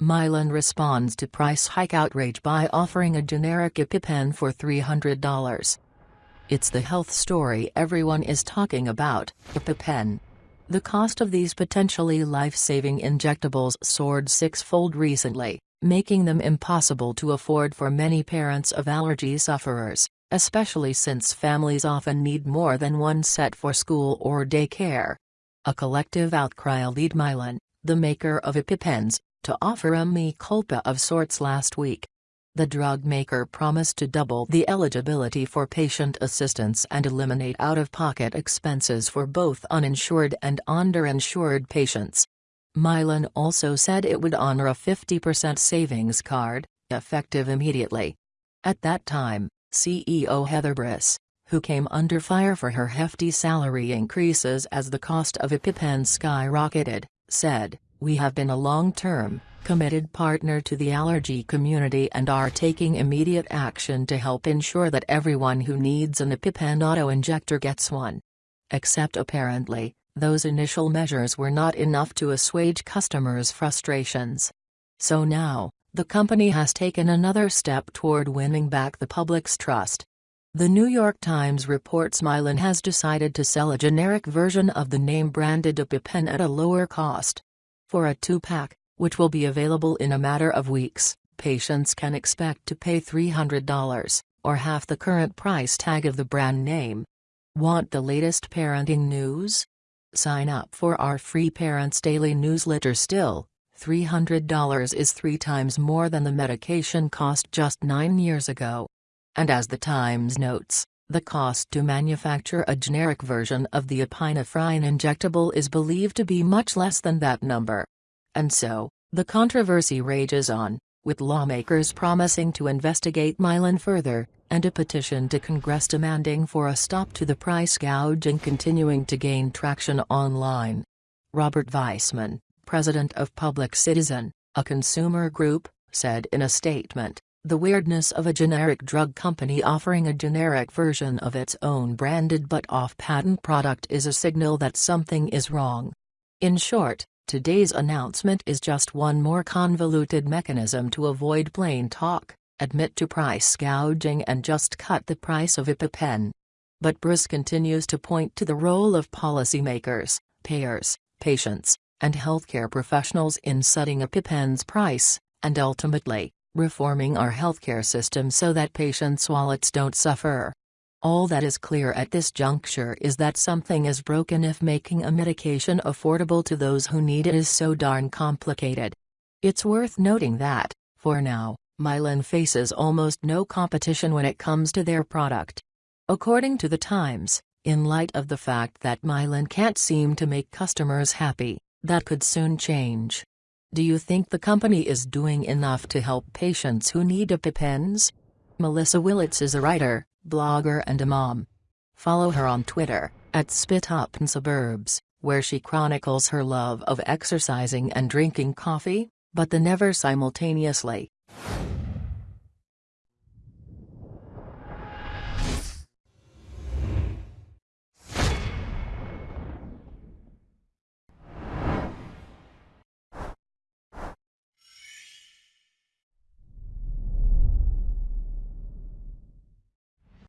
Mylan responds to price hike outrage by offering a generic EpiPen for $300. It's the health story everyone is talking about, EpiPen. The cost of these potentially life-saving injectables soared six-fold recently, making them impossible to afford for many parents of allergy sufferers, especially since families often need more than one set for school or daycare. A collective outcry led Mylan, the maker of EpiPens, to offer a mea culpa of sorts last week. The drug maker promised to double the eligibility for patient assistance and eliminate out-of-pocket expenses for both uninsured and underinsured patients. Mylan also said it would honor a 50% savings card, effective immediately. At that time, CEO Heather Bresch, who came under fire for her hefty salary increases as the cost of EpiPen skyrocketed, said, we have been a long-term, committed partner to the allergy community and are taking immediate action to help ensure that everyone who needs an EpiPen auto-injector gets one. Except apparently, those initial measures were not enough to assuage customers' frustrations. So now, the company has taken another step toward winning back the public's trust. The New York Times reports Mylan has decided to sell a generic version of the name-branded EpiPen at a lower cost. For a two-pack, which will be available in a matter of weeks, patients can expect to pay $300, or half the current price tag of the brand name. Want the latest parenting news? Sign up for our free Parents Daily newsletter still. $300 is three times more than the medication cost just nine years ago. And as the Times notes, the cost to manufacture a generic version of the epinephrine injectable is believed to be much less than that number. And so, the controversy rages on, with lawmakers promising to investigate Mylan further, and a petition to Congress demanding for a stop to the price gouging continuing to gain traction online. Robert Weissman, president of Public Citizen, a consumer group, said in a statement, the weirdness of a generic drug company offering a generic version of its own branded but off-patent product is a signal that something is wrong. In short, today's announcement is just one more convoluted mechanism to avoid plain talk, admit to price gouging and just cut the price of EpiPen. But Bresch continues to point to the role of policymakers, payers, patients, and healthcare professionals in setting a EpiPen's price, and ultimately, reforming our healthcare system so that patients' wallets don't suffer. All that is clear at this juncture is that something is broken if making a medication affordable to those who need it is so darn complicated. It's worth noting that, for now, Mylan faces almost no competition when it comes to their product. According to The Times, in light of the fact that Mylan can't seem to make customers happy, that could soon change. Do you think the company is doing enough to help patients who need EpiPens? Melissa Willets is a writer, blogger and a mom. Follow her on Twitter, at Spit Up in Suburbs, where she chronicles her love of exercising and drinking coffee, but the never simultaneously.